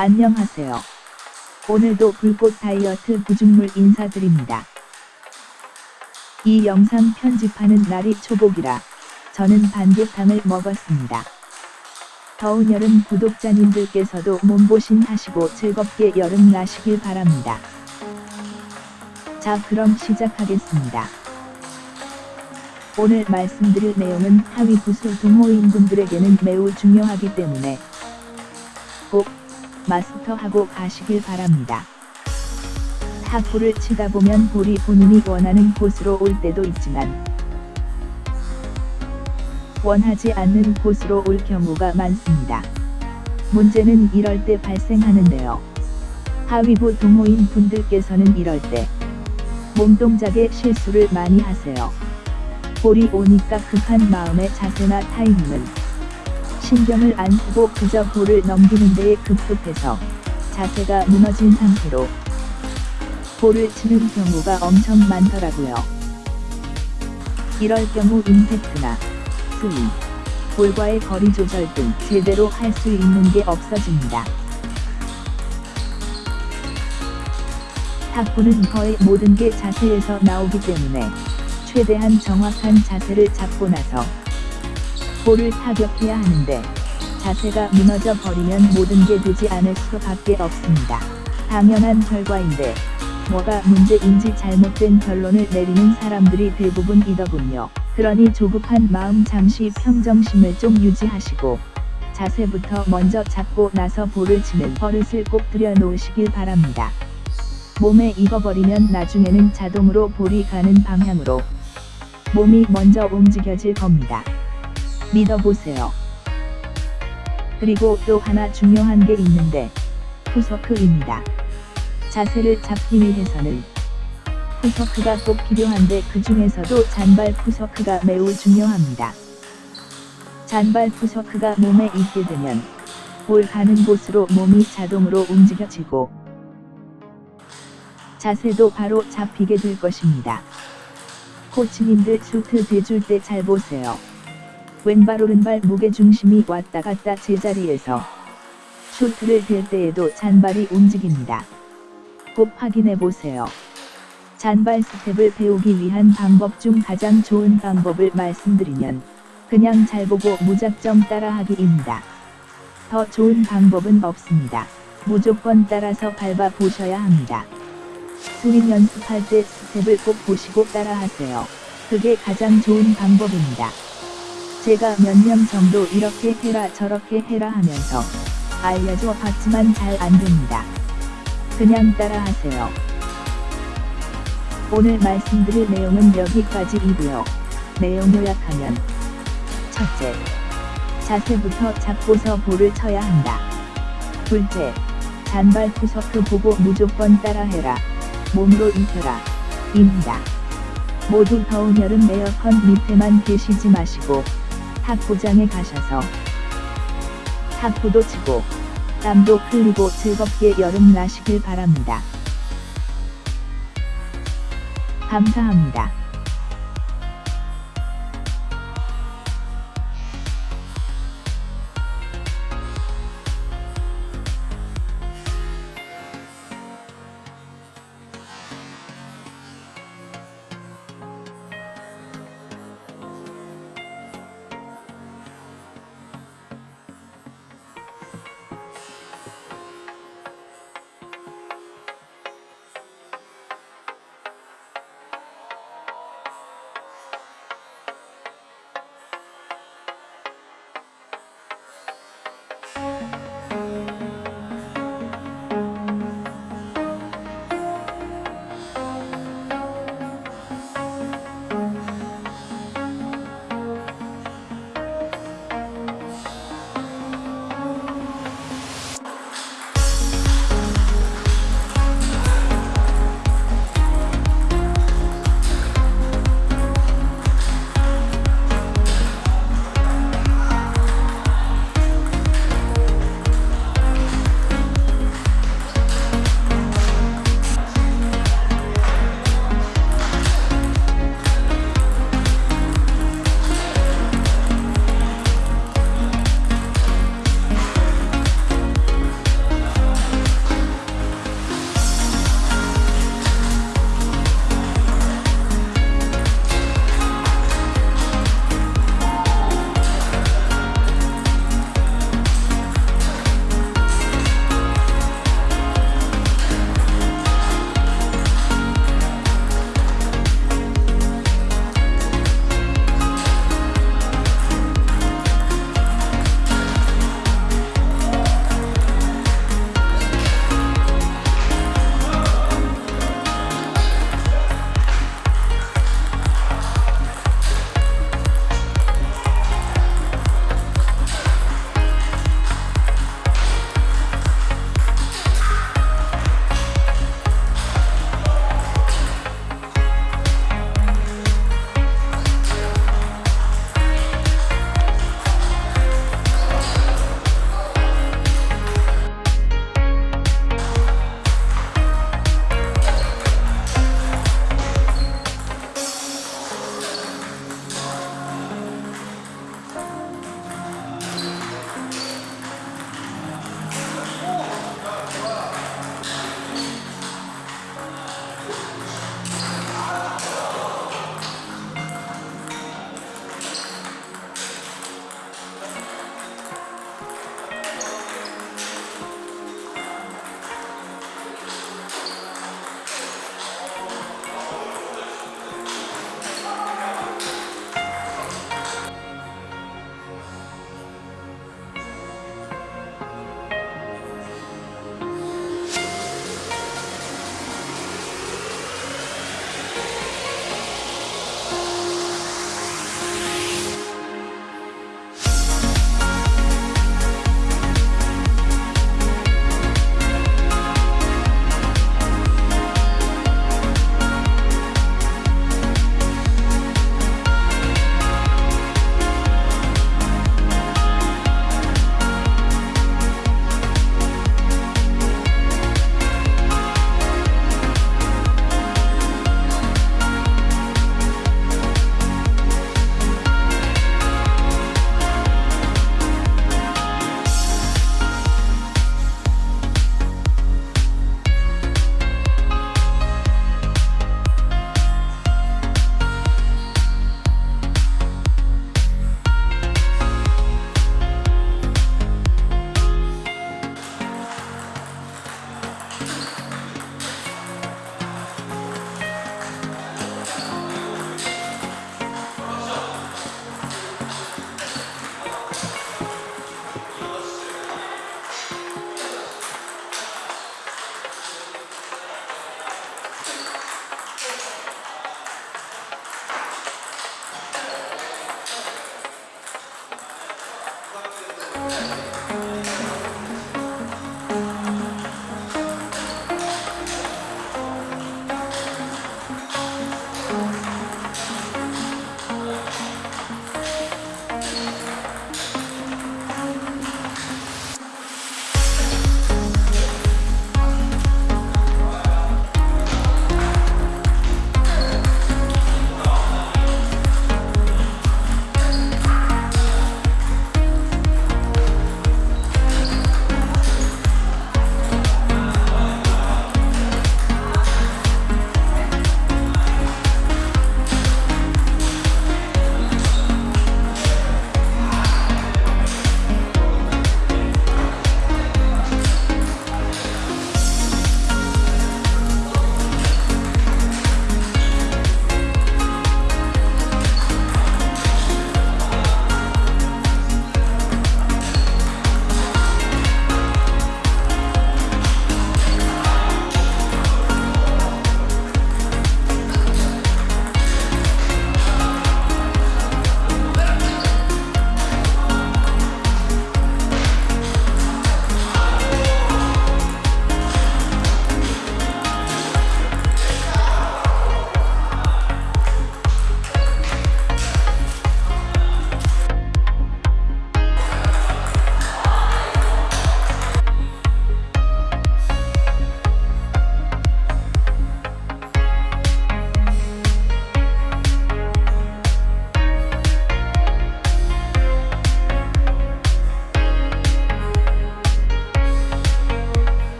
안녕하세요. 오늘도 불꽃 다이어트 구중물 인사드립니다. 이 영상 편집하는 날이 초복이라 저는 반개탕을 먹었습니다. 더운 여름 구독자님들께서도 몸보신 하시고 즐겁게 여름 나시길 바랍니다. 자 그럼 시작하겠습니다. 오늘 말씀드릴 내용은 하위 부수 동호인분들에게는 매우 중요하기 때문에 꼭 마스터하고 가시길 바랍니다. 탁구를 치다 보면 볼이 본인이 원하는 곳으로 올 때도 있지만 원하지 않는 곳으로 올 경우가 많습니다. 문제는 이럴 때 발생하는데요. 하위부 동호인 분들께서는 이럴 때 몸동작에 실수를 많이 하세요. 볼이 오니까 급한 마음의 자세나 타이밍은 신경을 안 쓰고 그저 볼을 넘기는 데에 급급해서 자세가 무너진 상태로 볼을 치는 경우가 엄청 많더라고요. 이럴 경우 임팩트나 스윙, 볼과의 거리 조절 등 제대로 할 수 있는 게 없어집니다. 탁구는 거의 모든 게 자세에서 나오기 때문에 최대한 정확한 자세를 잡고 나서 볼을 타격해야 하는데 자세가 무너져 버리면 모든 게 되지 않을 수밖에 없습니다. 당연한 결과인데 뭐가 문제인지 잘못된 결론을 내리는 사람들이 대부분이더군요. 그러니 조급한 마음 잠시 평정심을 좀 유지하시고 자세부터 먼저 잡고 나서 볼을 치는 버릇을 꼭 들여놓으시길 바랍니다. 몸에 익어버리면 나중에는 자동으로 볼이 가는 방향으로 몸이 먼저 움직여질 겁니다. 믿어보세요. 그리고 또 하나 중요한 게 있는데 푸서크입니다. 자세를 잡기 위해서는 푸서크가 꼭 필요한데 그 중에서도 잔발 푸서크가 매우 중요합니다. 잔발 푸서크가 몸에 있게 되면 볼 가는 곳으로 몸이 자동으로 움직여지고 자세도 바로 잡히게 될 것입니다. 코치님들 미트 대줄 때 잘 보세요. 왼발 오른발 무게중심이 왔다 갔다 제자리에서 미트를 댈 때에도 잔발이 움직입니다. 꼭 확인해 보세요. 잔발 스텝을 배우기 위한 방법 중 가장 좋은 방법을 말씀드리면 그냥 잘 보고 무작정 따라하기입니다. 더 좋은 방법은 없습니다. 무조건 따라서 밟아 보셔야 합니다. 스윙 연습할 때 스텝을 꼭 보시고 따라하세요. 그게 가장 좋은 방법입니다. 제가 몇 년 정도 이렇게 해라 저렇게 해라 하면서 알려줘 봤지만 잘 안됩니다. 그냥 따라하세요. 오늘 말씀드릴 내용은 여기까지이고요. 내용 요약하면 첫째, 자세부터 잡고서 볼을 쳐야 한다. 둘째, 잔발 푸서크 보고 무조건 따라해라. 몸으로 익혀라. 입니다. 모두 더운 여름 에어컨 밑에만 계시지 마시고 탁구장에 가셔서 탁구도 치고 땀도 흘리고 즐겁게 여름 나시길 바랍니다. 감사합니다.